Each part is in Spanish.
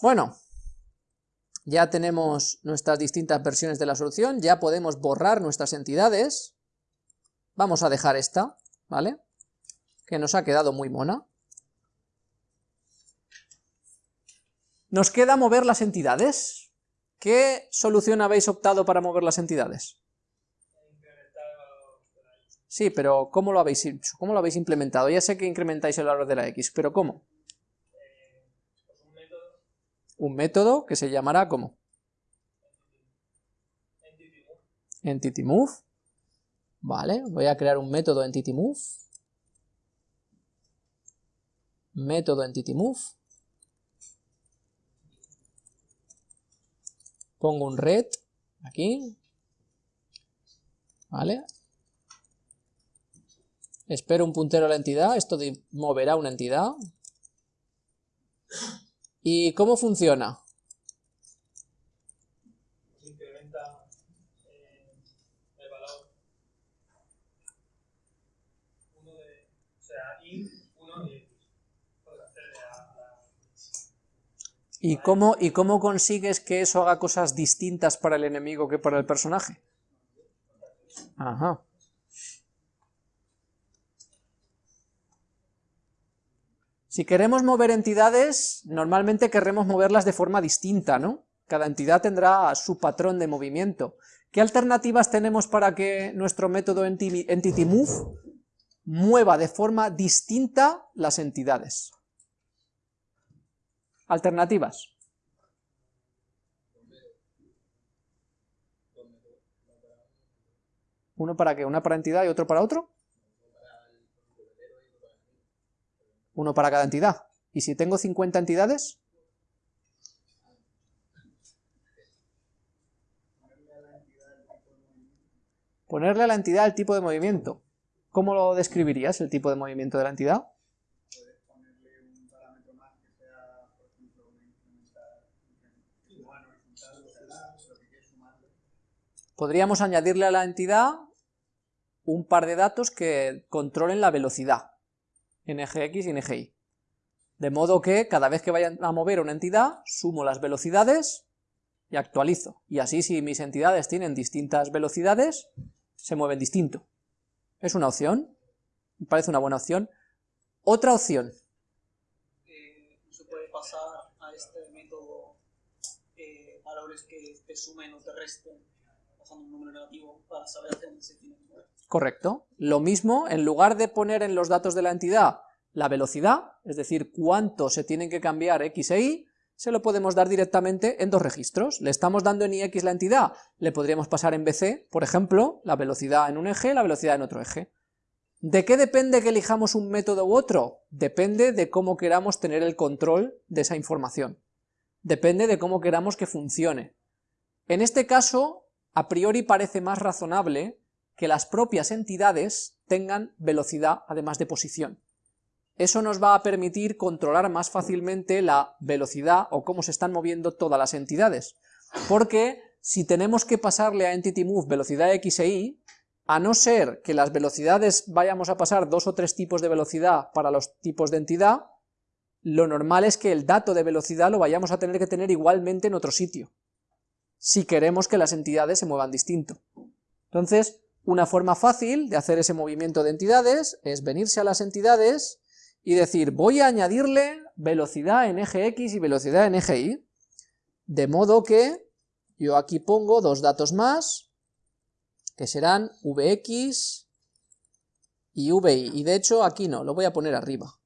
Bueno, ya tenemos nuestras distintas versiones de la solución, ya podemos borrar nuestras entidades, vamos a dejar esta, ¿vale? Que nos ha quedado muy mona. Nos queda mover las entidades. ¿Qué solución habéis optado para mover las entidades? Sí, pero ¿cómo lo habéis hecho? ¿Cómo lo habéis implementado? Ya sé que incrementáis el valor de la x, pero ¿cómo? Un método que se llamará ¿cómo? Entity move. Vale, voy a crear un método entity move. Método entity move. Pongo un red aquí. Vale. Espero un puntero a la entidad, esto moverá una entidad. ¿Y cómo funciona? Incrementa eh, el valor 1 de, o sea, int 1 y x. ¿Y cómo, ¿Y cómo consigues que eso haga cosas distintas para el enemigo que para el personaje? Ajá. Si queremos mover entidades, normalmente querremos moverlas de forma distinta, ¿no? Cada entidad tendrá su patrón de movimiento. ¿Qué alternativas tenemos para que nuestro método Entity Move mueva de forma distinta las entidades? Alternativas. ¿Uno para qué? ¿Una para entidad y otro para otro? Uno para cada entidad. ¿Y si tengo 50 entidades? Ponerle a la entidad el tipo de movimiento. ¿Cómo lo describirías, el tipo de movimiento de la entidad? Podríamos añadirle a la entidad un par de datos que controlen la velocidad en eje X y Y. De modo que cada vez que vayan a mover una entidad, sumo las velocidades y actualizo. Y así si mis entidades tienen distintas velocidades, se mueven distinto. Es una opción, me parece una buena opción. Otra opción. Eh, ¿Se puede pasar a este método eh, valores que te sumen o te resten, un número negativo, para saber dónde se tiene? Correcto. Lo mismo, en lugar de poner en los datos de la entidad la velocidad, es decir, cuánto se tienen que cambiar x e y, se lo podemos dar directamente en dos registros. Le estamos dando en ix la entidad, le podríamos pasar en bc, por ejemplo, la velocidad en un eje, la velocidad en otro eje. ¿De qué depende que elijamos un método u otro? Depende de cómo queramos tener el control de esa información. Depende de cómo queramos que funcione. En este caso, a priori parece más razonable que las propias entidades tengan velocidad además de posición. Eso nos va a permitir controlar más fácilmente la velocidad o cómo se están moviendo todas las entidades, porque si tenemos que pasarle a EntityMove velocidad x e y, a no ser que las velocidades vayamos a pasar dos o tres tipos de velocidad para los tipos de entidad, lo normal es que el dato de velocidad lo vayamos a tener que tener igualmente en otro sitio, si queremos que las entidades se muevan distinto. Entonces, una forma fácil de hacer ese movimiento de entidades es venirse a las entidades y decir, voy a añadirle velocidad en eje X y velocidad en eje Y, de modo que yo aquí pongo dos datos más, que serán Vx y Vi, y de hecho aquí no, lo voy a poner arriba,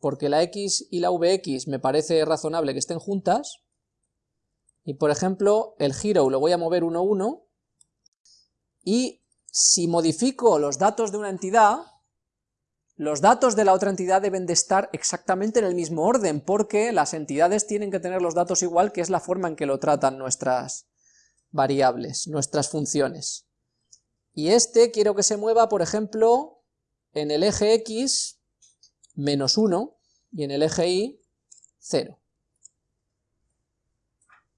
porque la X y la Vx me parece razonable que estén juntas, y por ejemplo el hero lo voy a mover 1, 1, y si modifico los datos de una entidad, los datos de la otra entidad deben de estar exactamente en el mismo orden, porque las entidades tienen que tener los datos igual, que es la forma en que lo tratan nuestras variables, nuestras funciones. Y este quiero que se mueva, por ejemplo, en el eje X, menos 1, y en el eje Y, 0.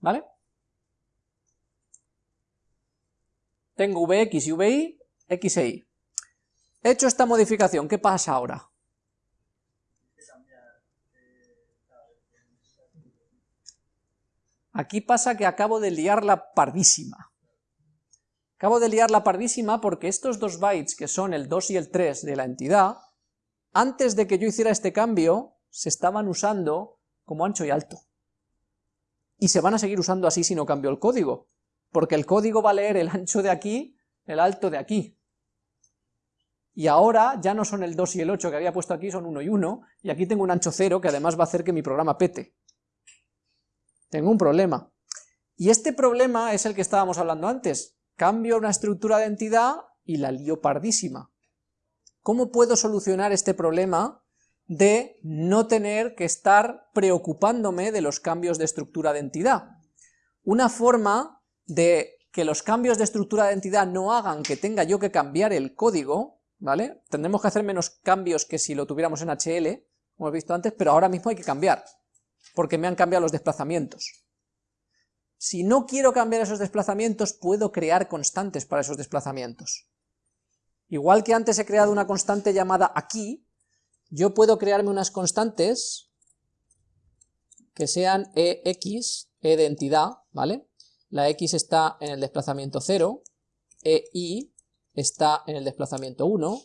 ¿Vale? Tengo Vx y Vi, X e Y. Hecho esta modificación, ¿qué pasa ahora? Aquí pasa que acabo de liar la pardísima. Acabo de liar la pardísima porque estos dos bytes, que son el 2 y el 3 de la entidad, antes de que yo hiciera este cambio, se estaban usando como ancho y alto. Y se van a seguir usando así si no cambio el código, porque el código va a leer el ancho de aquí, el alto de aquí. Y ahora ya no son el 2 y el 8 que había puesto aquí, son 1 y 1, y aquí tengo un ancho 0 que además va a hacer que mi programa pete. Tengo un problema. Y este problema es el que estábamos hablando antes. Cambio una estructura de entidad y la lío pardísima. ¿Cómo puedo solucionar este problema de no tener que estar preocupándome de los cambios de estructura de entidad. Una forma de que los cambios de estructura de entidad no hagan que tenga yo que cambiar el código, ¿vale? Tendremos que hacer menos cambios que si lo tuviéramos en HL, como hemos visto antes, pero ahora mismo hay que cambiar, porque me han cambiado los desplazamientos. Si no quiero cambiar esos desplazamientos, puedo crear constantes para esos desplazamientos. Igual que antes he creado una constante llamada aquí, yo puedo crearme unas constantes que sean ex, e de entidad, ¿vale? La x está en el desplazamiento 0, e está en el desplazamiento 1,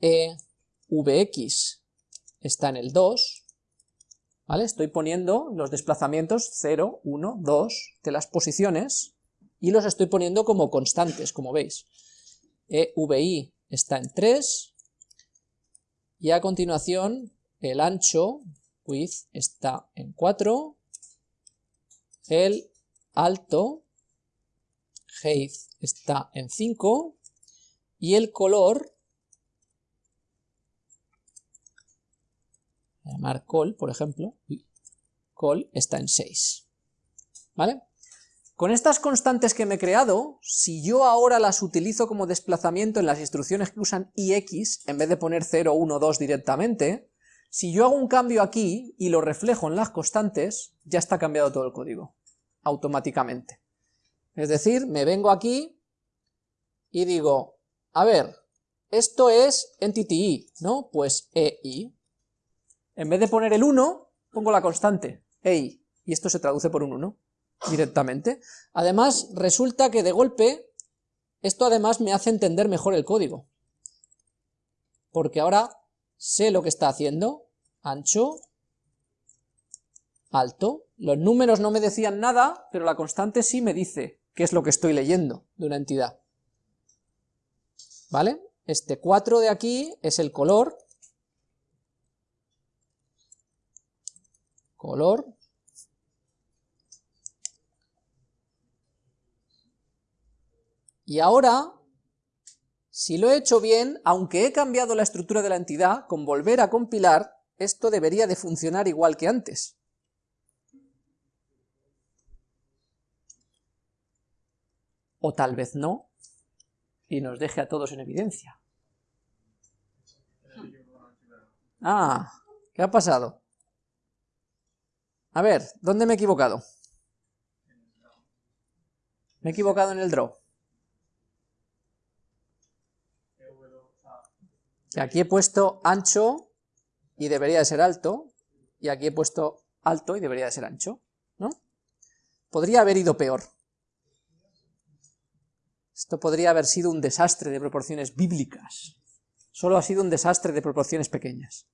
e vx está en el 2, ¿vale? Estoy poniendo los desplazamientos 0, 1, 2 de las posiciones y los estoy poniendo como constantes, como veis. EVI está en 3, y a continuación el ancho, width, está en 4, el alto, height, está en 5, y el color, llamar col, por ejemplo, col está en 6, ¿vale? Con estas constantes que me he creado, si yo ahora las utilizo como desplazamiento en las instrucciones que usan ix, en vez de poner 0, 1, 2 directamente, si yo hago un cambio aquí y lo reflejo en las constantes, ya está cambiado todo el código, automáticamente. Es decir, me vengo aquí y digo, a ver, esto es entity ¿no? Pues ei. En vez de poner el 1, pongo la constante, ei, y esto se traduce por un 1 directamente. Además, resulta que de golpe, esto además me hace entender mejor el código. Porque ahora sé lo que está haciendo, ancho, alto. Los números no me decían nada, pero la constante sí me dice qué es lo que estoy leyendo de una entidad. ¿Vale? Este 4 de aquí es el color. Color, Y ahora, si lo he hecho bien, aunque he cambiado la estructura de la entidad, con volver a compilar, esto debería de funcionar igual que antes. O tal vez no, y nos deje a todos en evidencia. Ah, ¿qué ha pasado? A ver, ¿dónde me he equivocado? Me he equivocado en el draw. Aquí he puesto ancho y debería de ser alto, y aquí he puesto alto y debería de ser ancho, ¿no? Podría haber ido peor. Esto podría haber sido un desastre de proporciones bíblicas. Solo ha sido un desastre de proporciones pequeñas.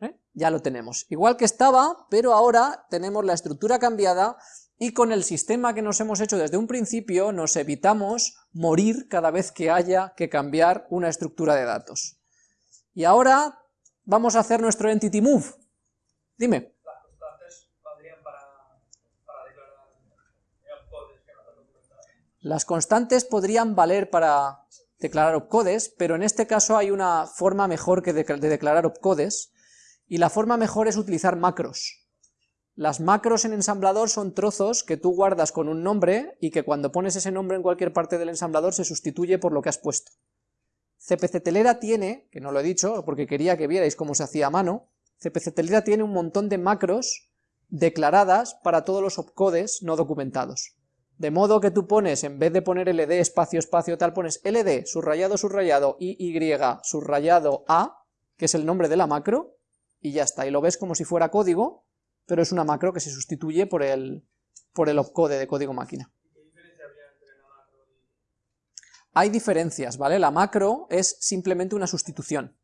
¿Eh? Ya lo tenemos. Igual que estaba, pero ahora tenemos la estructura cambiada y con el sistema que nos hemos hecho desde un principio nos evitamos morir cada vez que haya que cambiar una estructura de datos. Y ahora vamos a hacer nuestro entity move. Dime. Las constantes podrían valer para declarar opcodes, pero en este caso hay una forma mejor que de declarar opcodes, y la forma mejor es utilizar macros. Las macros en ensamblador son trozos que tú guardas con un nombre y que cuando pones ese nombre en cualquier parte del ensamblador se sustituye por lo que has puesto. CPC Telera tiene, que no lo he dicho porque quería que vierais cómo se hacía a mano, CPC Telera tiene un montón de macros declaradas para todos los opcodes no documentados. De modo que tú pones, en vez de poner ld espacio espacio tal, pones ld subrayado subrayado iy subrayado a, que es el nombre de la macro, y ya está, y lo ves como si fuera código, pero es una macro que se sustituye por el, por el opcode de código máquina. Hay diferencias, ¿vale? La macro es simplemente una sustitución.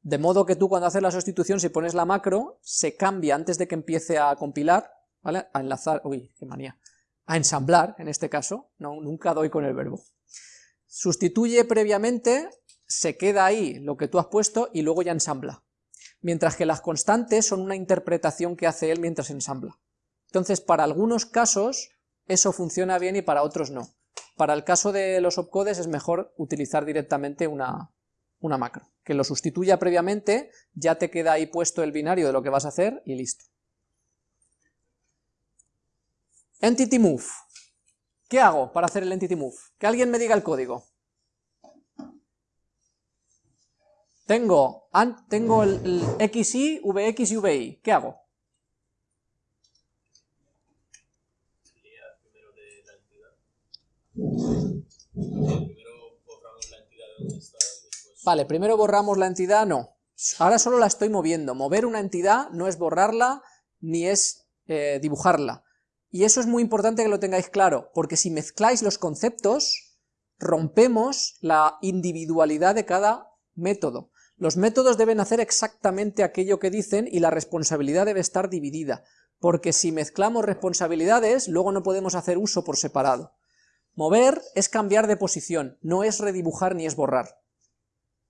De modo que tú cuando haces la sustitución, si pones la macro, se cambia antes de que empiece a compilar, ¿vale? A enlazar, uy, qué manía, a ensamblar, en este caso, no, nunca doy con el verbo. Sustituye previamente, se queda ahí lo que tú has puesto y luego ya ensambla. Mientras que las constantes son una interpretación que hace él mientras ensambla. Entonces, para algunos casos, eso funciona bien y para otros no. Para el caso de los opcodes es mejor utilizar directamente una, una macro, que lo sustituya previamente, ya te queda ahí puesto el binario de lo que vas a hacer y listo. Entity move. ¿Qué hago para hacer el entity move? Que alguien me diga el código. Tengo, tengo el, el XI, VX y VI. ¿Qué hago? Vale, primero borramos la entidad, no. Ahora solo la estoy moviendo. Mover una entidad no es borrarla ni es eh, dibujarla. Y eso es muy importante que lo tengáis claro, porque si mezcláis los conceptos, rompemos la individualidad de cada método. Los métodos deben hacer exactamente aquello que dicen y la responsabilidad debe estar dividida, porque si mezclamos responsabilidades, luego no podemos hacer uso por separado. Mover es cambiar de posición, no es redibujar ni es borrar.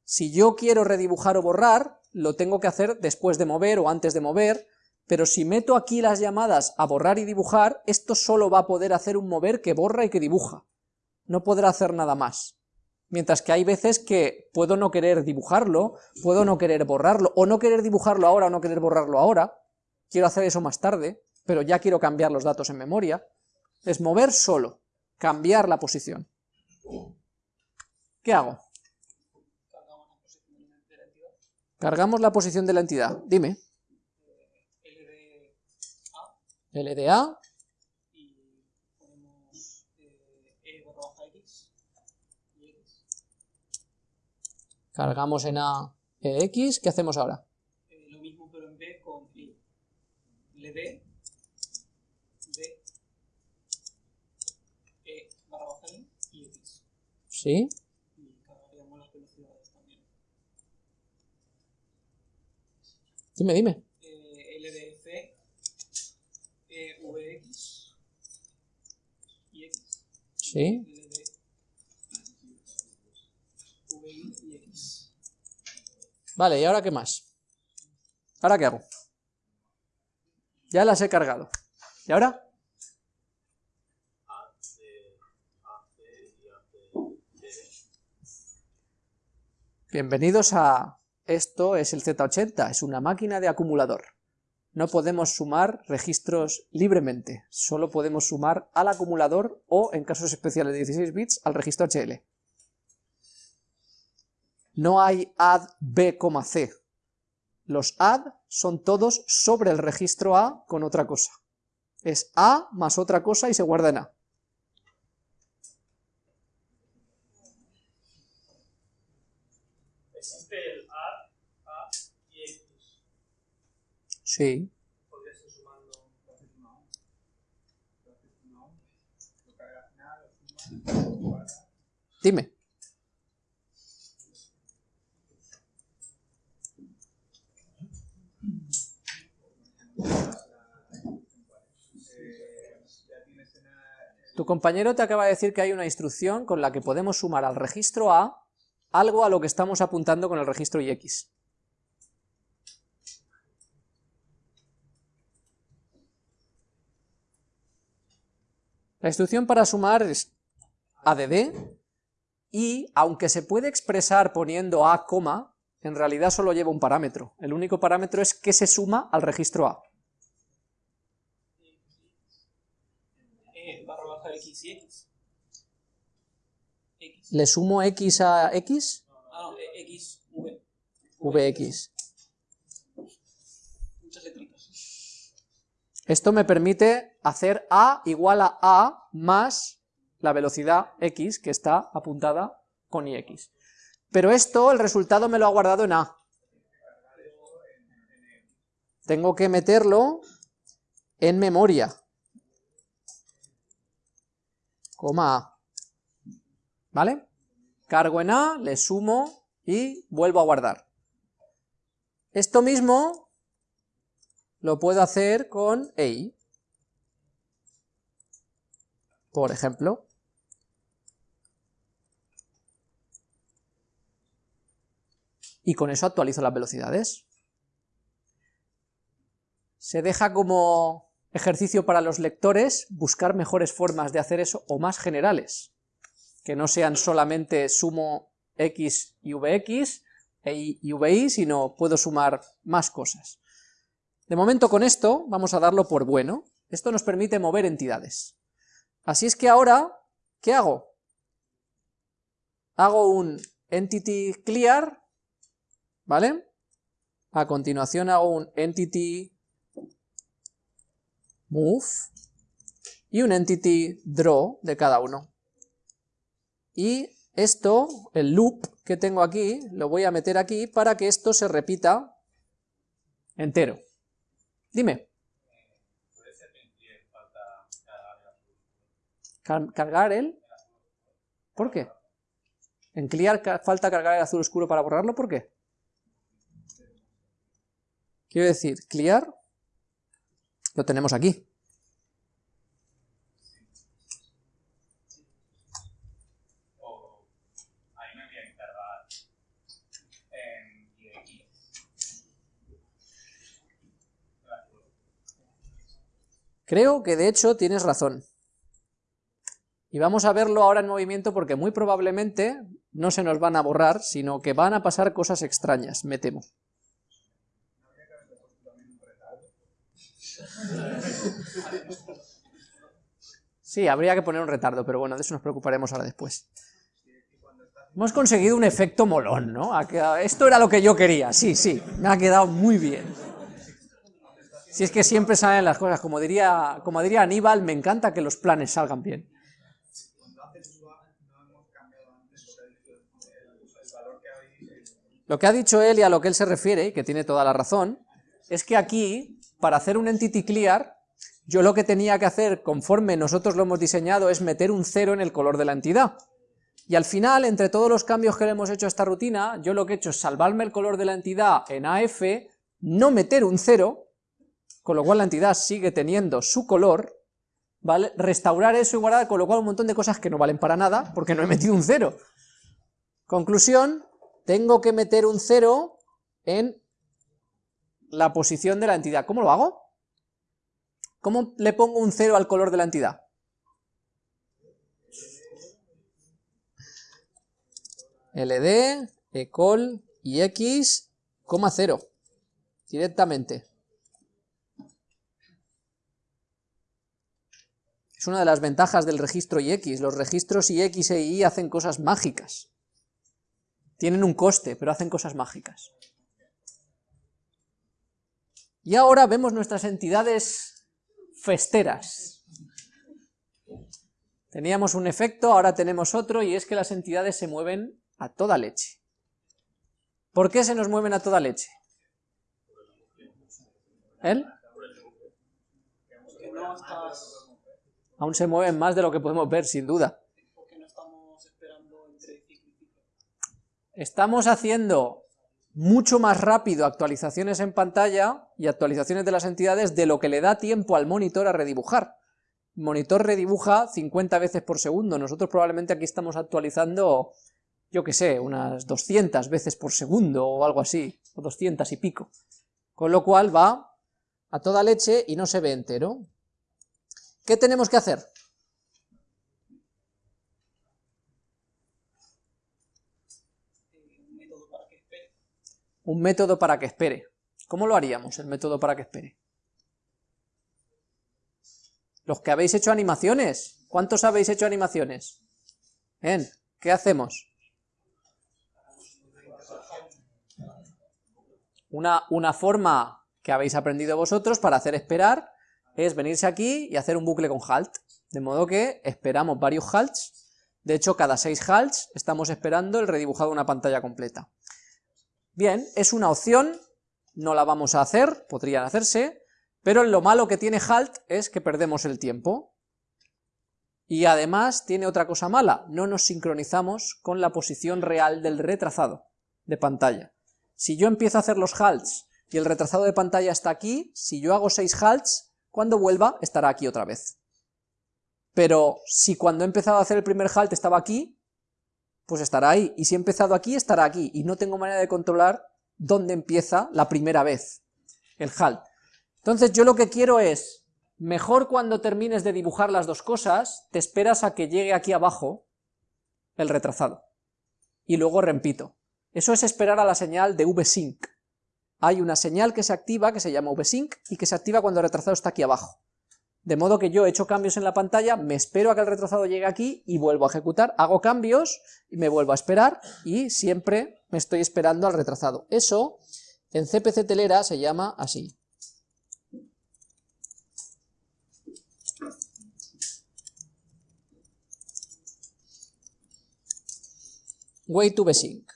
Si yo quiero redibujar o borrar, lo tengo que hacer después de mover o antes de mover, pero si meto aquí las llamadas a borrar y dibujar, esto solo va a poder hacer un mover que borra y que dibuja. No podrá hacer nada más. Mientras que hay veces que puedo no querer dibujarlo, puedo no querer borrarlo, o no querer dibujarlo ahora o no querer borrarlo ahora, quiero hacer eso más tarde, pero ya quiero cambiar los datos en memoria. Es mover solo, cambiar la posición. ¿Qué hago? Cargamos la posición de la entidad. Dime. LDA. Y ponemos E barra X y X. Cargamos en A EX. ¿Qué hacemos ahora? Eh, lo mismo pero en B con I. LD. B. E barra baja I y X. Sí. Dime, dime. Eh, LDF, eh, VX y X. Sí. LD, VI y X. Vale, ¿y ahora qué más? ¿Ahora qué hago? Ya las he cargado. ¿Y ahora? Bienvenidos a esto es el Z80, es una máquina de acumulador. No podemos sumar registros libremente, solo podemos sumar al acumulador o, en casos especiales de 16 bits, al registro HL. No hay add B, C. Los add son todos sobre el registro A con otra cosa. Es A más otra cosa y se guarda en A. Sí. Dime. Tu compañero te acaba de decir que hay una instrucción con la que podemos sumar al registro A algo a lo que estamos apuntando con el registro IX. La instrucción para sumar es add y aunque se puede expresar poniendo a, en realidad solo lleva un parámetro. El único parámetro es que se suma al registro A. ¿Le sumo x a x? Ah, no, x, v. vx. Esto me permite hacer a igual a a más la velocidad x que está apuntada con ix. Pero esto, el resultado me lo ha guardado en a. Tengo que meterlo en memoria, coma A, ¿vale? Cargo en A, le sumo y vuelvo a guardar. Esto mismo lo puedo hacer con EI, por ejemplo. Y con eso actualizo las velocidades. Se deja como ejercicio para los lectores buscar mejores formas de hacer eso o más generales, que no sean solamente sumo x y vx e y vi, sino puedo sumar más cosas. De momento con esto vamos a darlo por bueno, esto nos permite mover entidades. Así es que ahora, ¿qué hago? Hago un entity clear, ¿vale? A continuación hago un entity move y un entity draw de cada uno. Y esto, el loop que tengo aquí, lo voy a meter aquí para que esto se repita entero. Dime. ¿Cargar el? ¿Por qué? ¿En clear falta cargar el azul oscuro para borrarlo? ¿Por qué? Quiero decir, clear lo tenemos aquí. Creo que de hecho tienes razón. Y vamos a verlo ahora en movimiento porque muy probablemente no se nos van a borrar, sino que van a pasar cosas extrañas, me temo. Sí, habría que poner un retardo, pero bueno, de eso nos preocuparemos ahora después. Hemos conseguido un efecto molón, ¿no? Esto era lo que yo quería, sí, sí, me ha quedado muy bien. Si es que siempre salen las cosas, como diría, como diría Aníbal, me encanta que los planes salgan bien. Lo que ha dicho él y a lo que él se refiere, que tiene toda la razón, es que aquí, para hacer un entity clear, yo lo que tenía que hacer, conforme nosotros lo hemos diseñado, es meter un cero en el color de la entidad. Y al final, entre todos los cambios que le hemos hecho a esta rutina, yo lo que he hecho es salvarme el color de la entidad en AF, no meter un cero, con lo cual la entidad sigue teniendo su color, ¿vale? Restaurar eso y guardar, con lo cual un montón de cosas que no valen para nada, porque no he metido un cero. Conclusión, tengo que meter un cero en la posición de la entidad. ¿Cómo lo hago? ¿Cómo le pongo un cero al color de la entidad? LD, ecol y x, cero, directamente. Es una de las ventajas del registro IX. Los registros IX e Y hacen cosas mágicas. Tienen un coste, pero hacen cosas mágicas. Y ahora vemos nuestras entidades festeras. Teníamos un efecto, ahora tenemos otro, y es que las entidades se mueven a toda leche. ¿Por qué se nos mueven a toda leche? ¿Él? aún se mueven más de lo que podemos ver, sin duda. Estamos haciendo mucho más rápido actualizaciones en pantalla y actualizaciones de las entidades de lo que le da tiempo al monitor a redibujar. El monitor redibuja 50 veces por segundo, nosotros probablemente aquí estamos actualizando, yo que sé, unas 200 veces por segundo o algo así, o 200 y pico. Con lo cual va a toda leche y no se ve entero. ¿Qué tenemos que hacer? Un método para que espere. ¿Cómo lo haríamos, el método para que espere? Los que habéis hecho animaciones, ¿cuántos habéis hecho animaciones? ¿Qué hacemos? Una, una forma que habéis aprendido vosotros para hacer esperar es venirse aquí y hacer un bucle con halt, de modo que esperamos varios halts, de hecho cada seis halts estamos esperando el redibujado de una pantalla completa. Bien, es una opción, no la vamos a hacer, podrían hacerse, Pero lo malo que tiene halt es que perdemos el tiempo. Y además tiene otra cosa mala, no nos sincronizamos con la posición real del retrazado de pantalla. Si yo empiezo a hacer los halts y el retrasado de pantalla está aquí, si yo hago 6 halts, cuando vuelva estará aquí otra vez. Pero si cuando he empezado a hacer el primer halt estaba aquí, pues estará ahí, y si he empezado aquí, estará aquí, y no tengo manera de controlar dónde empieza la primera vez el halt. Entonces yo lo que quiero es, mejor cuando termines de dibujar las dos cosas, te esperas a que llegue aquí abajo el retrasado, y luego repito. Eso es esperar a la señal de vsync. Hay una señal que se activa, que se llama vsync, y que se activa cuando el retrasado está aquí abajo. De modo que yo he hecho cambios en la pantalla, me espero a que el retrasado llegue aquí y vuelvo a ejecutar, hago cambios y me vuelvo a esperar y siempre me estoy esperando al retrasado. Eso en CPC telera se llama así. Way to Besync.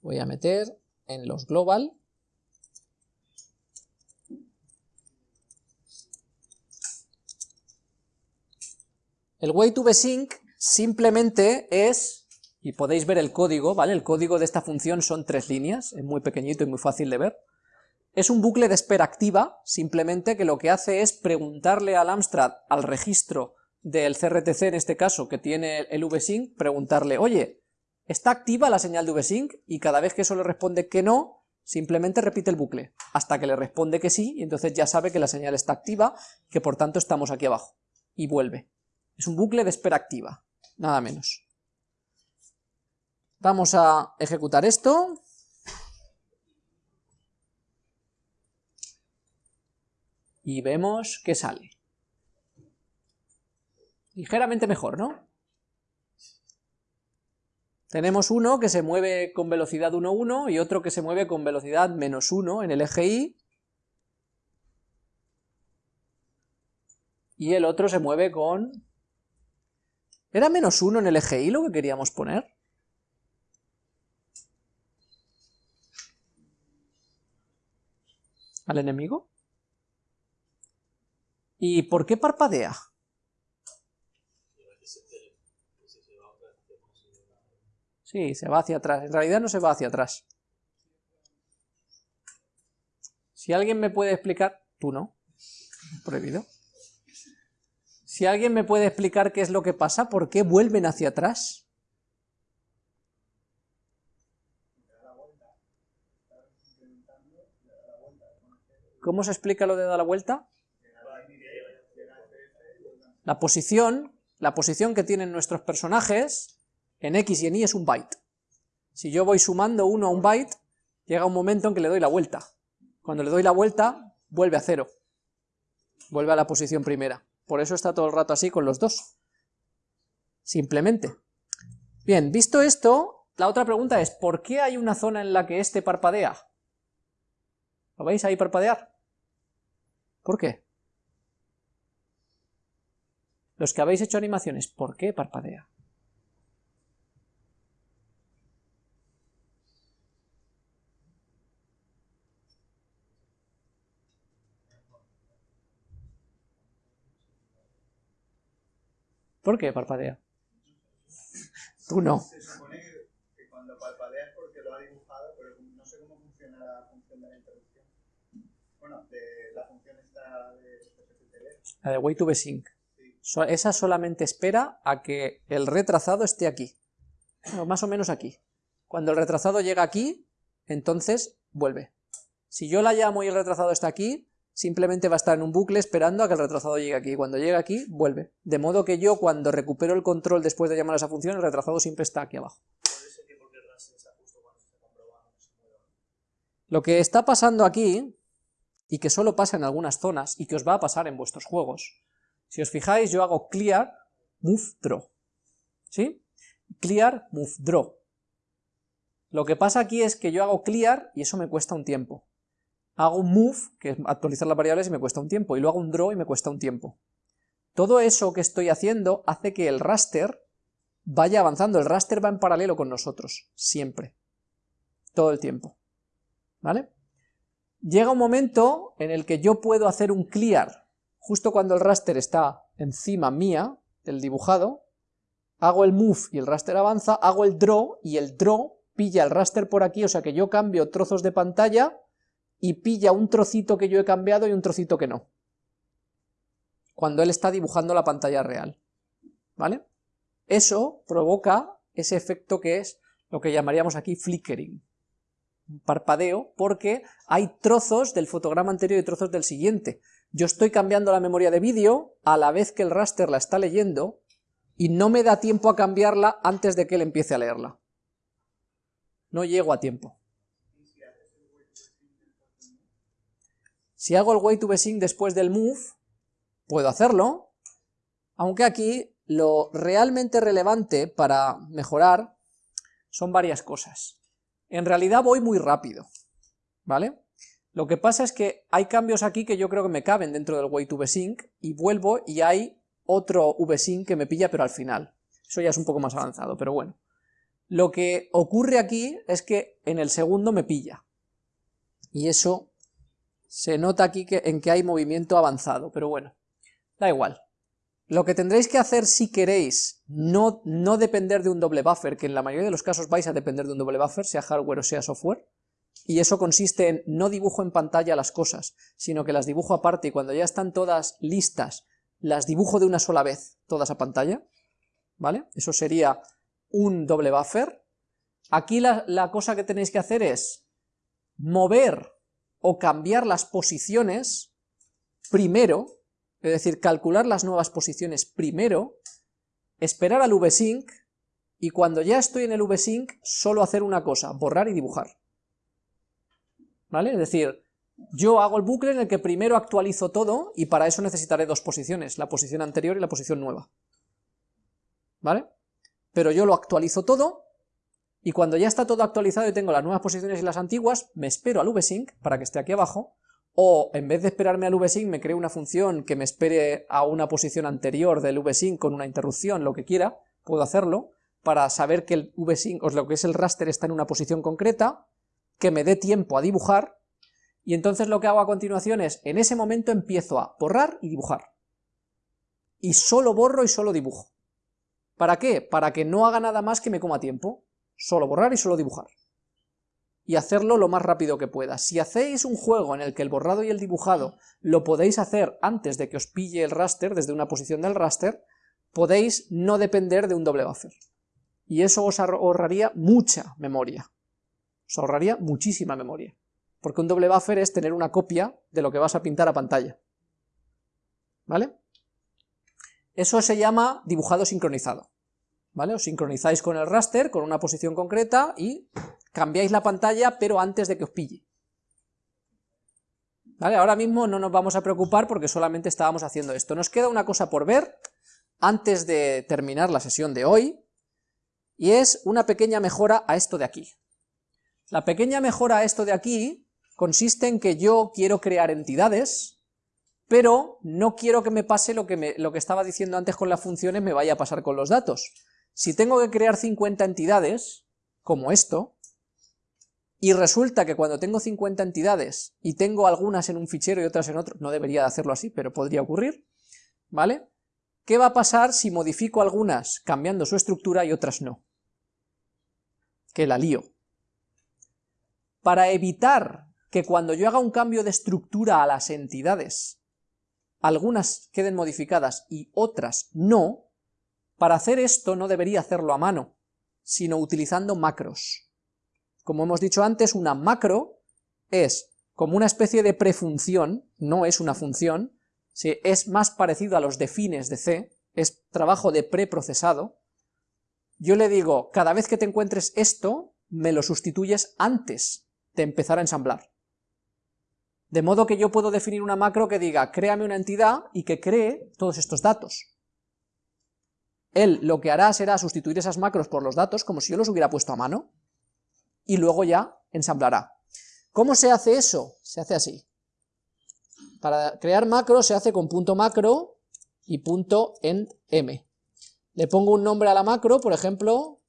Voy a meter en los global El way simplemente es, y podéis ver el código, ¿vale? El código de esta función son tres líneas, es muy pequeñito y muy fácil de ver. Es un bucle de espera activa, simplemente que lo que hace es preguntarle al Amstrad, al registro del CRTC en este caso, que tiene el vsync, preguntarle, oye, ¿está activa la señal de vsync? Y cada vez que eso le responde que no, simplemente repite el bucle, hasta que le responde que sí, y entonces ya sabe que la señal está activa, que por tanto estamos aquí abajo, y vuelve. Es un bucle de espera activa, nada menos. Vamos a ejecutar esto. Y vemos que sale. Ligeramente mejor, ¿no? Tenemos uno que se mueve con velocidad 1,1 y otro que se mueve con velocidad menos 1 en el eje Y. Y el otro se mueve con ¿Era menos uno en el eje Y lo que queríamos poner? ¿Al enemigo? ¿Y por qué parpadea? Sí, se va hacia atrás. En realidad no se va hacia atrás. Si alguien me puede explicar... Tú no. Prohibido. Si alguien me puede explicar qué es lo que pasa, ¿por qué vuelven hacia atrás? ¿Cómo se explica lo de dar la vuelta? La posición, la posición que tienen nuestros personajes en X y en Y es un byte. Si yo voy sumando uno a un byte, llega un momento en que le doy la vuelta. Cuando le doy la vuelta, vuelve a cero. Vuelve a la posición primera. Por eso está todo el rato así con los dos. Simplemente. Bien, visto esto, la otra pregunta es, ¿por qué hay una zona en la que este parpadea? ¿Lo veis ahí parpadear? ¿Por qué? Los que habéis hecho animaciones, ¿por qué parpadea? ¿Por qué parpadea? Tú no. Se supone que, cuando parpadea es porque lo ha dibujado, pero no sé cómo funciona la función de la interrupción. Bueno, de la función esta de La de way to sync. Sí. esa solamente espera a que el retrasado esté aquí. más o menos aquí. Cuando el retrasado llega aquí, entonces vuelve. Si yo la llamo y el retrasado está aquí, simplemente va a estar en un bucle esperando a que el retrasado llegue aquí, cuando llegue aquí, vuelve. De modo que yo cuando recupero el control después de llamar a esa función, el retrasado siempre está aquí abajo. Lo que está pasando aquí, y que solo pasa en algunas zonas, y que os va a pasar en vuestros juegos, si os fijáis yo hago clear, move, draw, ¿sí? Clear, move, draw. Lo que pasa aquí es que yo hago clear y eso me cuesta un tiempo hago un move, que es actualizar las variables y me cuesta un tiempo, y luego hago un draw y me cuesta un tiempo. Todo eso que estoy haciendo hace que el raster vaya avanzando, el raster va en paralelo con nosotros, siempre, todo el tiempo, ¿vale? llega un momento en el que yo puedo hacer un clear, justo cuando el raster está encima mía, del dibujado, hago el move y el raster avanza, hago el draw y el draw pilla el raster por aquí, o sea que yo cambio trozos de pantalla y pilla un trocito que yo he cambiado y un trocito que no. Cuando él está dibujando la pantalla real. ¿Vale? Eso provoca ese efecto que es lo que llamaríamos aquí flickering. Un parpadeo, porque hay trozos del fotograma anterior y trozos del siguiente. Yo estoy cambiando la memoria de vídeo a la vez que el raster la está leyendo, y no me da tiempo a cambiarla antes de que él empiece a leerla. No llego a tiempo. Si hago el way to sync después del move, puedo hacerlo, aunque aquí lo realmente relevante para mejorar son varias cosas. En realidad voy muy rápido, ¿vale? Lo que pasa es que hay cambios aquí que yo creo que me caben dentro del way to sync y vuelvo y hay otro vsync que me pilla pero al final. Eso ya es un poco más avanzado, pero bueno. Lo que ocurre aquí es que en el segundo me pilla. Y eso se nota aquí que, en que hay movimiento avanzado, pero bueno, da igual. Lo que tendréis que hacer si queréis no, no depender de un doble buffer, que en la mayoría de los casos vais a depender de un doble buffer, sea hardware o sea software, y eso consiste en no dibujo en pantalla las cosas, sino que las dibujo aparte y cuando ya están todas listas, las dibujo de una sola vez, todas a pantalla, ¿vale? Eso sería un doble buffer. Aquí la, la cosa que tenéis que hacer es mover o cambiar las posiciones primero, es decir, calcular las nuevas posiciones primero, esperar al vsync, y cuando ya estoy en el vsync, solo hacer una cosa, borrar y dibujar. ¿Vale? Es decir, yo hago el bucle en el que primero actualizo todo, y para eso necesitaré dos posiciones, la posición anterior y la posición nueva. ¿Vale? Pero yo lo actualizo todo, y cuando ya está todo actualizado y tengo las nuevas posiciones y las antiguas, me espero al vsync para que esté aquí abajo, o en vez de esperarme al vsync me creo una función que me espere a una posición anterior del vsync con una interrupción, lo que quiera, puedo hacerlo, para saber que el vsync, o lo que es el raster está en una posición concreta, que me dé tiempo a dibujar, y entonces lo que hago a continuación es, en ese momento empiezo a borrar y dibujar. Y solo borro y solo dibujo. ¿Para qué? Para que no haga nada más que me coma tiempo solo borrar y solo dibujar. Y hacerlo lo más rápido que pueda. Si hacéis un juego en el que el borrado y el dibujado lo podéis hacer antes de que os pille el raster, desde una posición del raster, podéis no depender de un doble buffer. Y eso os ahorraría mucha memoria. Os ahorraría muchísima memoria. Porque un doble buffer es tener una copia de lo que vas a pintar a pantalla. ¿Vale? Eso se llama dibujado sincronizado. ¿Vale? Os sincronizáis con el raster, con una posición concreta, y cambiáis la pantalla, pero antes de que os pille. ¿Vale? Ahora mismo no nos vamos a preocupar porque solamente estábamos haciendo esto. Nos queda una cosa por ver antes de terminar la sesión de hoy, y es una pequeña mejora a esto de aquí. La pequeña mejora a esto de aquí consiste en que yo quiero crear entidades, pero no quiero que me pase lo que, lo que estaba diciendo antes con las funciones me vaya a pasar con los datos. Si tengo que crear 50 entidades, como esto, y resulta que cuando tengo 50 entidades y tengo algunas en un fichero y otras en otro, no debería de hacerlo así, pero podría ocurrir, ¿vale? ¿Qué va a pasar si modifico algunas cambiando su estructura y otras no? Que la lío. Para evitar que cuando yo haga un cambio de estructura a las entidades, algunas queden modificadas y otras no, para hacer esto no debería hacerlo a mano, sino utilizando macros. Como hemos dicho antes, una macro es como una especie de prefunción, no es una función, es más parecido a los defines de C, es trabajo de preprocesado, yo le digo, cada vez que te encuentres esto, me lo sustituyes antes de empezar a ensamblar. De modo que yo puedo definir una macro que diga, créame una entidad y que cree todos estos datos. Él lo que hará será sustituir esas macros por los datos, como si yo los hubiera puesto a mano, y luego ya ensamblará. ¿Cómo se hace eso? Se hace así. Para crear macros se hace con punto macro y punto end m. Le pongo un nombre a la macro, por ejemplo,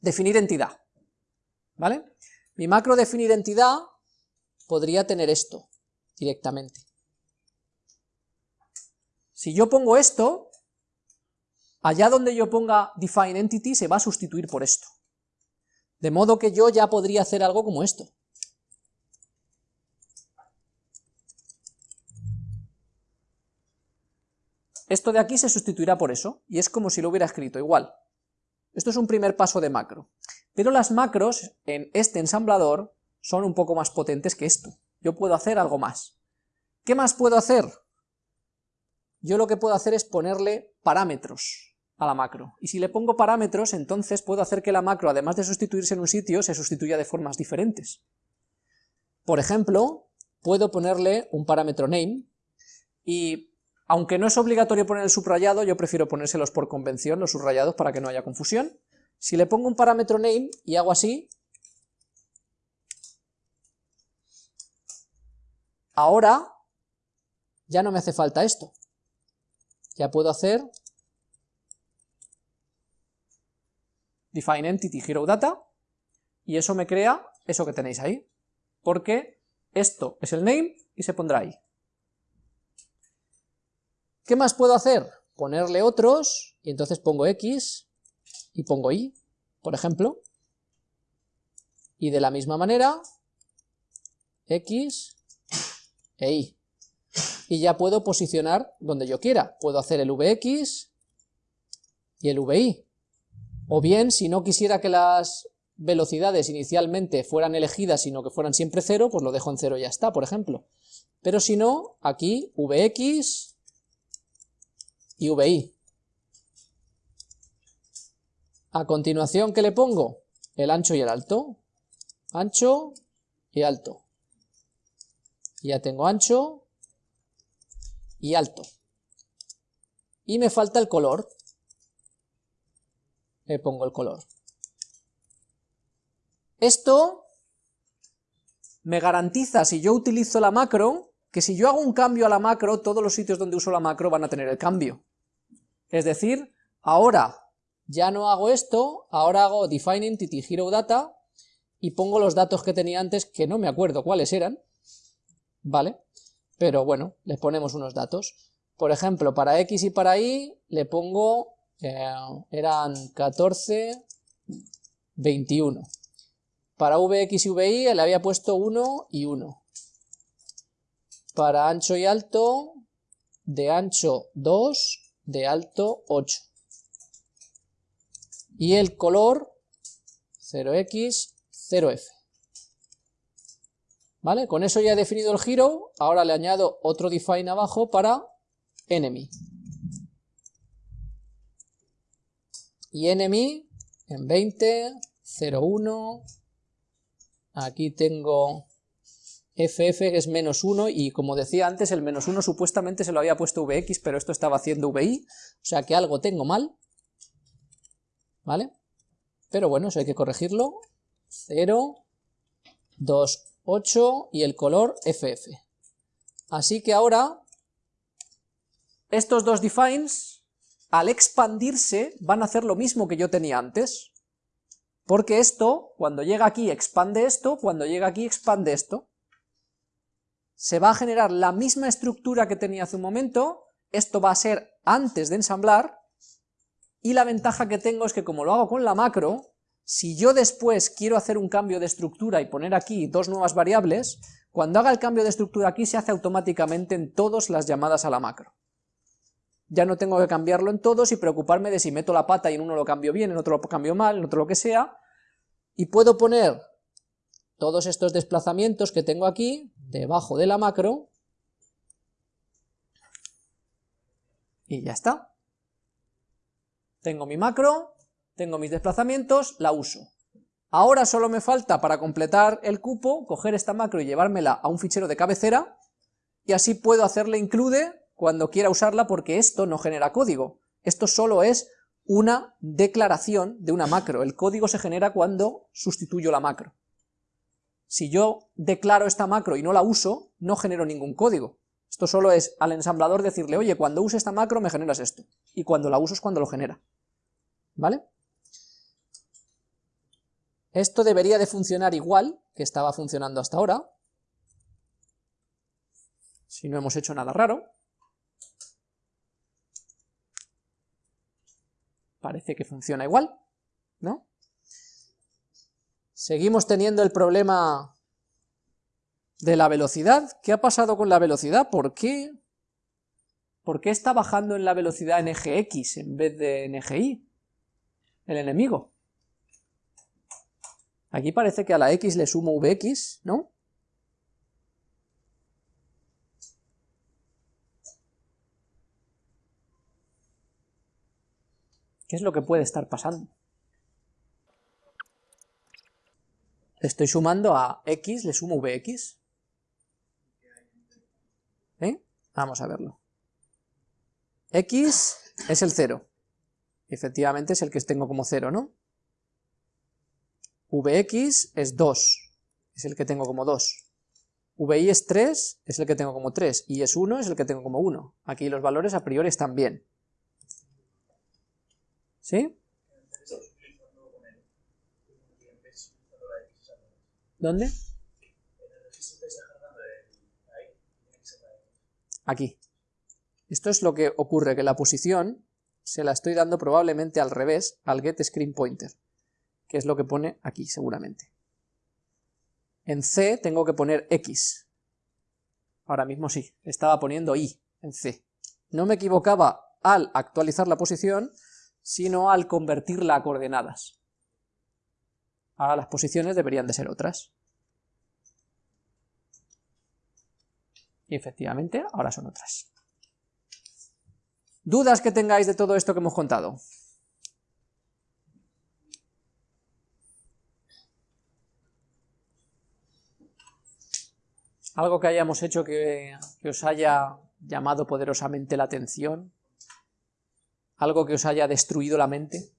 definir entidad. ¿Vale? Mi macro definir entidad podría tener esto directamente. Si yo pongo esto, allá donde yo ponga define entity se va a sustituir por esto. De modo que yo ya podría hacer algo como esto. Esto de aquí se sustituirá por eso, y es como si lo hubiera escrito igual. Esto es un primer paso de macro. Pero las macros en este ensamblador son un poco más potentes que esto. Yo puedo hacer algo más. ¿Qué más puedo hacer? Yo lo que puedo hacer es ponerle parámetros a la macro. Y si le pongo parámetros, entonces puedo hacer que la macro, además de sustituirse en un sitio, se sustituya de formas diferentes. Por ejemplo, puedo ponerle un parámetro name, y aunque no es obligatorio poner el subrayado, yo prefiero ponérselos por convención, los subrayados, para que no haya confusión. Si le pongo un parámetro name y hago así, ahora ya no me hace falta esto. Ya puedo hacer define entity hero data y eso me crea eso que tenéis ahí, porque esto es el name y se pondrá ahí. ¿Qué más puedo hacer? Ponerle otros, y entonces pongo X y pongo Y, por ejemplo, y de la misma manera, X e Y. Y ya puedo posicionar donde yo quiera. Puedo hacer el Vx y el Vi. O bien, si no quisiera que las velocidades inicialmente fueran elegidas, sino que fueran siempre cero, pues lo dejo en cero y ya está, por ejemplo. Pero si no, aquí Vx y VI. A continuación, ¿qué le pongo? El ancho y el alto. Ancho y alto. Ya tengo ancho y alto. Y me falta el color. Le pongo el color. Esto me garantiza, si yo utilizo la macro, que si yo hago un cambio a la macro, todos los sitios donde uso la macro van a tener el cambio. Es decir, ahora ya no hago esto, ahora hago define entity hero data y pongo los datos que tenía antes, que no me acuerdo cuáles eran, ¿vale? Pero bueno, les ponemos unos datos. Por ejemplo, para x y para y le pongo, eh, eran 14, 21. Para vx y vi le había puesto 1 y 1. Para ancho y alto, de ancho 2 de alto 8. Y el color 0x, 0f. ¿Vale? Con eso ya he definido el giro, ahora le añado otro define abajo para enemy. Y enemy en 20, 01, aquí tengo ff es menos 1 y como decía antes el menos 1 supuestamente se lo había puesto vx pero esto estaba haciendo vi, o sea que algo tengo mal, ¿vale? Pero bueno, eso hay que corregirlo, 0, 2, 8 y el color ff. Así que ahora estos dos defines al expandirse van a hacer lo mismo que yo tenía antes, porque esto, cuando llega aquí expande esto, cuando llega aquí expande esto, se va a generar la misma estructura que tenía hace un momento, esto va a ser antes de ensamblar, y la ventaja que tengo es que como lo hago con la macro, si yo después quiero hacer un cambio de estructura y poner aquí dos nuevas variables, cuando haga el cambio de estructura aquí se hace automáticamente en todas las llamadas a la macro. Ya no tengo que cambiarlo en todos y preocuparme de si meto la pata y en uno lo cambio bien, en otro lo cambio mal, en otro lo que sea, y puedo poner todos estos desplazamientos que tengo aquí, debajo de la macro, y ya está. Tengo mi macro, tengo mis desplazamientos, la uso. Ahora solo me falta, para completar el cupo, coger esta macro y llevármela a un fichero de cabecera, y así puedo hacerle include cuando quiera usarla porque esto no genera código. Esto solo es una declaración de una macro. El código se genera cuando sustituyo la macro. Si yo declaro esta macro y no la uso, no genero ningún código. Esto solo es al ensamblador decirle, oye, cuando use esta macro me generas esto, y cuando la uso es cuando lo genera. ¿Vale? Esto debería de funcionar igual que estaba funcionando hasta ahora, si no hemos hecho nada raro. Parece que funciona igual, ¿no? Seguimos teniendo el problema de la velocidad. ¿Qué ha pasado con la velocidad? ¿Por qué? ¿Por qué está bajando en la velocidad en eje X en vez de en eje Y? El enemigo. Aquí parece que a la X le sumo Vx, ¿no? ¿Qué es lo que puede estar pasando? estoy sumando a x, le sumo vx. ¿Eh? Vamos a verlo. x es el 0. Efectivamente es el que tengo como 0, ¿no? vx es 2, es el que tengo como 2. vi es 3, es el que tengo como 3, y es 1, es el que tengo como 1. Aquí los valores a priori están bien. ¿Sí? ¿Dónde? Aquí. Esto es lo que ocurre, que la posición se la estoy dando probablemente al revés al get screen pointer, que es lo que pone aquí seguramente. En C tengo que poner X. Ahora mismo sí, estaba poniendo Y en C. No me equivocaba al actualizar la posición, sino al convertirla a coordenadas. Ahora las posiciones deberían de ser otras. Y efectivamente, ahora son otras. ¿Dudas que tengáis de todo esto que hemos contado? ¿Algo que hayamos hecho que, que, os haya llamado poderosamente la atención? ¿Algo que os haya destruido la mente?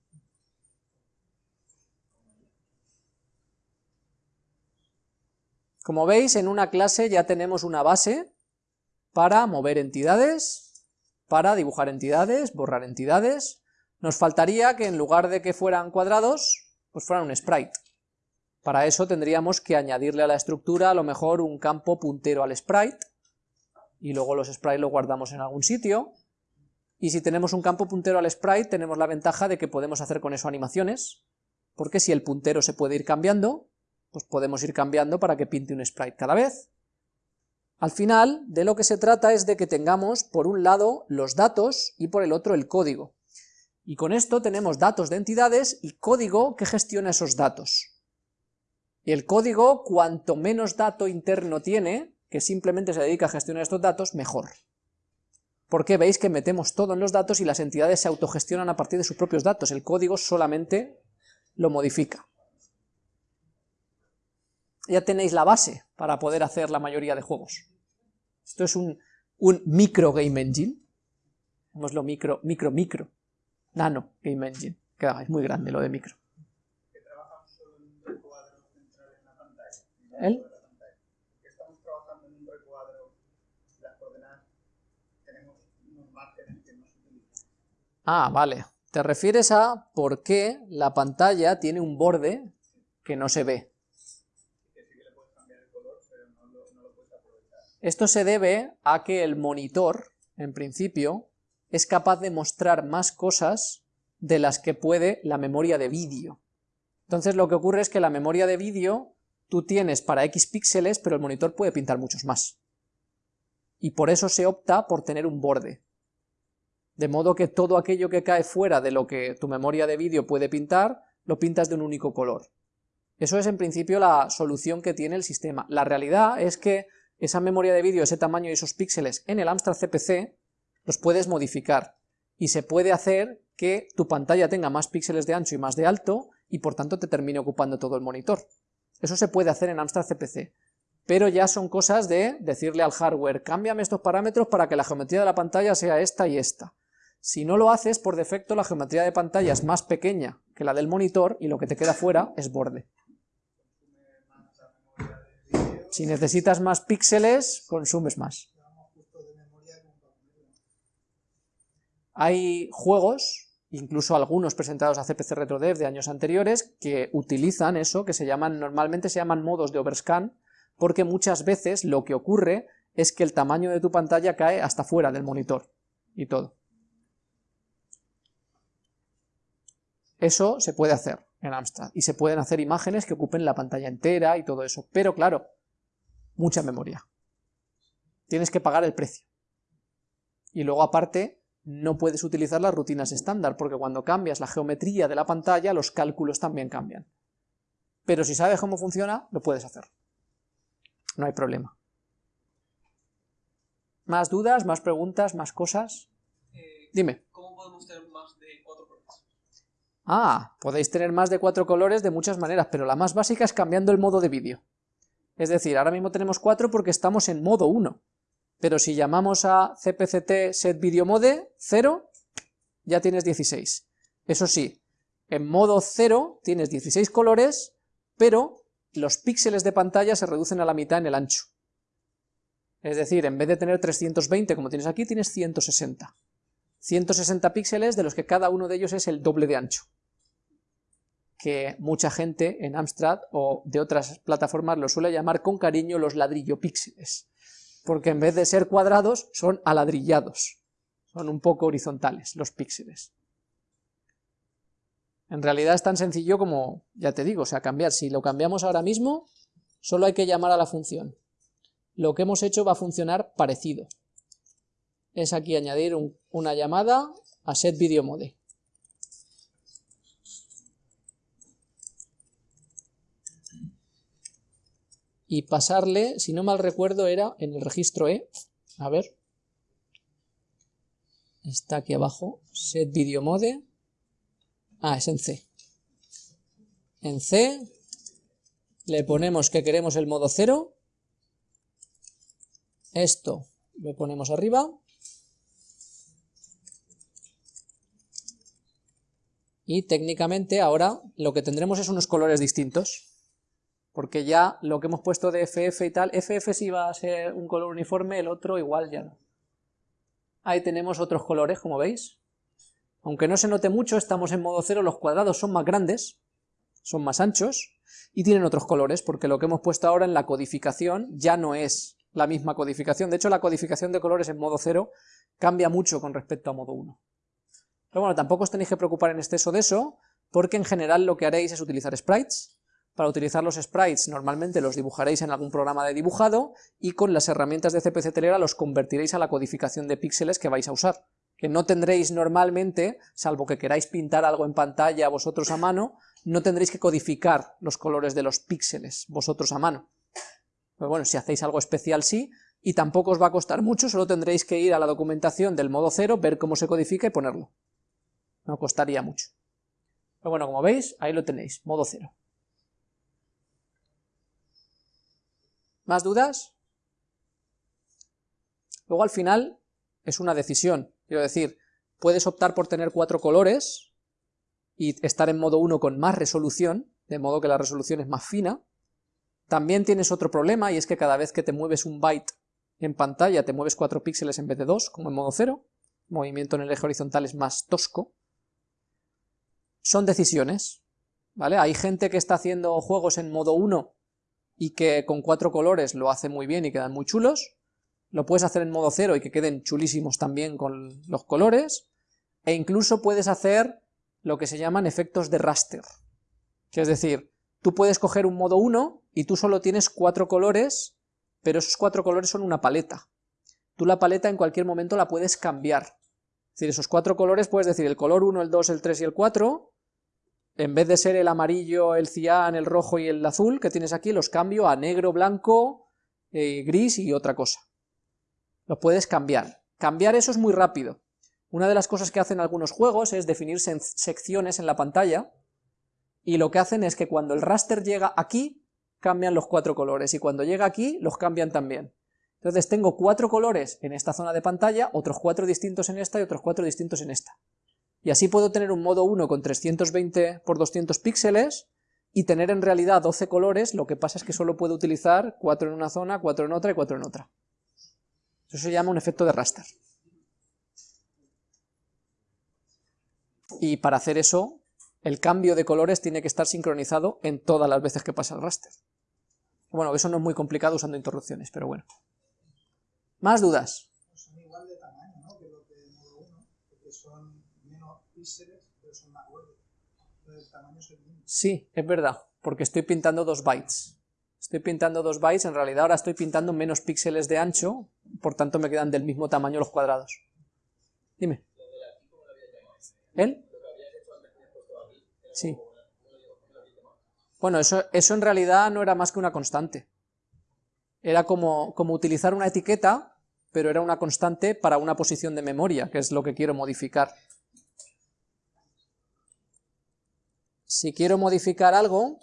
Como veis, en una clase ya tenemos una base para mover entidades, para dibujar entidades, borrar entidades. Nos faltaría que en lugar de que fueran cuadrados, pues fueran un sprite. Para eso tendríamos que añadirle a la estructura a lo mejor un campo puntero al sprite, y luego los sprites los guardamos en algún sitio, y si tenemos un campo puntero al sprite tenemos la ventaja de que podemos hacer con eso animaciones, porque si el puntero se puede ir cambiando, pues podemos ir cambiando para que pinte un sprite cada vez. Al final, de lo que se trata es de que tengamos por un lado los datos y por el otro el código. Y con esto tenemos datos de entidades y código que gestiona esos datos. Y el código, cuanto menos dato interno tiene, que simplemente se dedica a gestionar estos datos, mejor. Porque veis que metemos todo en los datos y las entidades se autogestionan a partir de sus propios datos, el código solamente lo modifica ya tenéis la base para poder hacer la mayoría de juegos. Esto es un, micro game engine, lo micro, micro, micro, nano game engine, que es muy grande lo de micro. ¿El? Estamos trabajando en un recuadro, las coordenadas, tenemos unos Ah, vale. Te refieres a por qué la pantalla tiene un borde que no se ve. Esto se debe a que el monitor, en principio, es capaz de mostrar más cosas de las que puede la memoria de vídeo. Entonces lo que ocurre es que la memoria de vídeo tú tienes para X píxeles, pero el monitor puede pintar muchos más. Y por eso se opta por tener un borde. De modo que todo aquello que cae fuera de lo que tu memoria de vídeo puede pintar, lo pintas de un único color. Eso es en principio la solución que tiene el sistema. La realidad es que esa memoria de vídeo, ese tamaño y esos píxeles en el Amstrad CPC, los puedes modificar y se puede hacer que tu pantalla tenga más píxeles de ancho y más de alto y por tanto te termine ocupando todo el monitor. Eso se puede hacer en Amstrad CPC, pero ya son cosas de decirle al hardware, cámbiame estos parámetros para que la geometría de la pantalla sea esta y esta. Si no lo haces, por defecto la geometría de pantalla es más pequeña que la del monitor y lo que te queda fuera es borde. Si necesitas más píxeles, consumes más. Hay juegos, incluso algunos presentados a CPC RetroDev de años anteriores, que utilizan eso, que se llaman, normalmente se llaman modos de overscan, porque muchas veces lo que ocurre es que el tamaño de tu pantalla cae hasta fuera del monitor y todo. Eso se puede hacer en Amstrad y se pueden hacer imágenes que ocupen la pantalla entera y todo eso, pero claro, mucha memoria. Tienes que pagar el precio. Y luego aparte no puedes utilizar las rutinas estándar, porque cuando cambias la geometría de la pantalla los cálculos también cambian. Pero si sabes cómo funciona, lo puedes hacer. No hay problema. ¿Más dudas, más preguntas, más cosas? Eh, Dime. ¿Cómo podemos tener más de cuatro colores? Ah, podéis tener más de cuatro colores de muchas maneras, pero la más básica es cambiando el modo de vídeo. Es decir, ahora mismo tenemos cuatro porque estamos en modo 1, pero si llamamos a cpct set video mode 0, ya tienes 16. Eso sí, en modo 0 tienes 16 colores, pero los píxeles de pantalla se reducen a la mitad en el ancho. Es decir, en vez de tener 320 como tienes aquí, tienes 160. 160 píxeles de los que cada uno de ellos es el doble de ancho. Que mucha gente en Amstrad o de otras plataformas lo suele llamar con cariño los ladrillo píxeles. Porque en vez de ser cuadrados, son aladrillados. Son un poco horizontales los píxeles. En realidad es tan sencillo como, ya te digo, o sea, cambiar. Si lo cambiamos ahora mismo, solo hay que llamar a la función lo que hemos hecho va a funcionar parecido. Es aquí añadir un, una llamada a setVideoMode. Y pasarle, si no mal recuerdo, era en el registro E. A ver. Está aquí abajo. setVideoMode. Ah, es en C. En C le ponemos que queremos el modo 0 esto lo ponemos arriba. Y técnicamente ahora lo que tendremos es unos colores distintos. Porque ya lo que hemos puesto de FF y tal, FF sí va a ser un color uniforme, el otro igual ya no. Ahí tenemos otros colores, como veis. Aunque no se note mucho, estamos en modo cero, los cuadrados son más grandes, son más anchos, y tienen otros colores, porque lo que hemos puesto ahora en la codificación ya no es la misma codificación. De hecho, la codificación de colores en modo 0 cambia mucho con respecto a modo 1. Pero bueno, tampoco os tenéis que preocupar en exceso de eso, porque en general lo que haréis es utilizar sprites. Para utilizar los sprites normalmente los dibujaréis en algún programa de dibujado y con las herramientas de CPC Telera los convertiréis a la codificación de píxeles que vais a usar, que no tendréis normalmente, salvo que queráis pintar algo en pantalla vosotros a mano, no tendréis que codificar los colores de los píxeles vosotros a mano. Pues bueno, si hacéis algo especial sí, y tampoco os va a costar mucho, solo tendréis que ir a la documentación del modo 0, ver cómo se codifica y ponerlo. No costaría mucho. Pero bueno, como veis, ahí lo tenéis, modo 0. ¿Más dudas? Luego al final es una decisión, quiero decir, puedes optar por tener cuatro colores y estar en modo 1 con más resolución, de modo que la resolución es más fina, también tienes otro problema y es que cada vez que te mueves un byte en pantalla te mueves 4 píxeles en vez de 2, como en modo 0, movimiento en el eje horizontal es más tosco. Son decisiones, ¿vale? Hay gente que está haciendo juegos en modo 1 y que con cuatro colores lo hace muy bien y quedan muy chulos, lo puedes hacer en modo 0 y que queden chulísimos también con los colores, e incluso puedes hacer lo que se llaman efectos de raster, que es decir, tú puedes coger un modo 1 y tú solo tienes cuatro colores, pero esos cuatro colores son una paleta. Tú la paleta en cualquier momento la puedes cambiar. Es decir, esos cuatro colores puedes decir el color 1, el 2, el 3 y el 4, en vez de ser el amarillo, el cian, el rojo y el azul que tienes aquí, los cambio a negro, blanco, eh, gris y otra cosa. Los puedes cambiar. Cambiar eso es muy rápido. Una de las cosas que hacen algunos juegos es definir secciones en la pantalla, y lo que hacen es que cuando el raster llega aquí, cambian los cuatro colores, y cuando llega aquí, los cambian también. Entonces tengo cuatro colores en esta zona de pantalla, otros cuatro distintos en esta y otros cuatro distintos en esta. Y así puedo tener un modo 1 con 320 por 200 píxeles, y tener en realidad 12 colores, lo que pasa es que solo puedo utilizar 4 en una zona, 4 en otra y 4 en otra. Eso se llama un efecto de raster. Y para hacer eso, el cambio de colores tiene que estar sincronizado en todas las veces que pasa el raster. Bueno, eso no es muy complicado usando interrupciones, pero bueno. ¿Más dudas? Pues son igual de tamaño, ¿no? Que los de modo 1, porque son menos Sí, es verdad, porque estoy pintando dos bytes. Estoy pintando dos bytes, en realidad ahora estoy pintando menos píxeles de ancho, por tanto me quedan del mismo tamaño los cuadrados. Dime. ¿Él? Sí. Bueno, eso, eso en realidad no era más que una constante. Era como, como utilizar una etiqueta, pero era una constante para una posición de memoria, que es lo que quiero modificar. Si quiero modificar algo,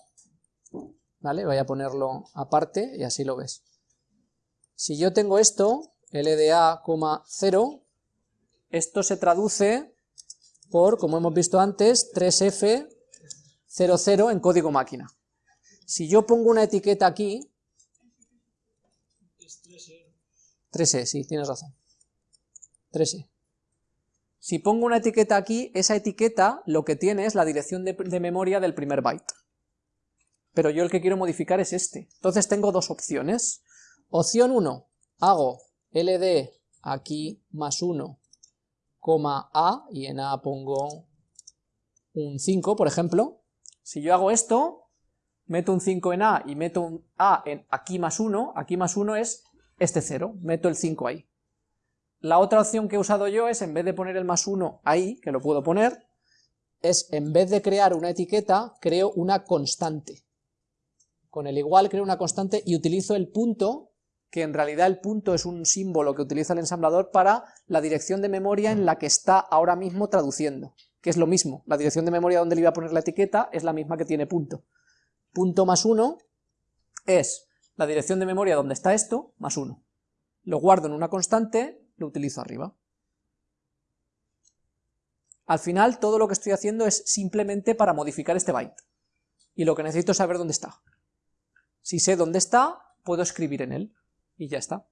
¿vale? Voy a ponerlo aparte y así lo ves. Si yo tengo esto, LDA, 0, esto se traduce por, como hemos visto antes, 3F00 en código máquina. Si yo pongo una etiqueta aquí, 3E, sí, tienes razón. 3E. Si pongo una etiqueta aquí, esa etiqueta lo que tiene es la dirección de, de, memoria del primer byte. Pero yo el que quiero modificar es este. Entonces tengo dos opciones. Opción 1, hago ld aquí más 1, a, y en a pongo un 5, por ejemplo. Si yo hago esto, meto un 5 en a y meto un a en aquí más 1, aquí más 1 es este 0, meto el 5 ahí. La otra opción que he usado yo es, en vez de poner el más 1 ahí, que lo puedo poner, es en vez de crear una etiqueta, creo una constante. Con el igual creo una constante y utilizo el punto, que en realidad el punto es un símbolo que utiliza el ensamblador para la dirección de memoria en la que está ahora mismo traduciendo, que es lo mismo, la dirección de memoria donde le iba a poner la etiqueta es la misma que tiene punto. Punto más 1 es la dirección de memoria donde está esto, más 1. Lo guardo en una constante, lo utilizo arriba. Al final todo lo que estoy haciendo es simplemente para modificar este byte. Y lo que necesito es saber dónde está. Si sé dónde está, puedo escribir en él. Y ya está.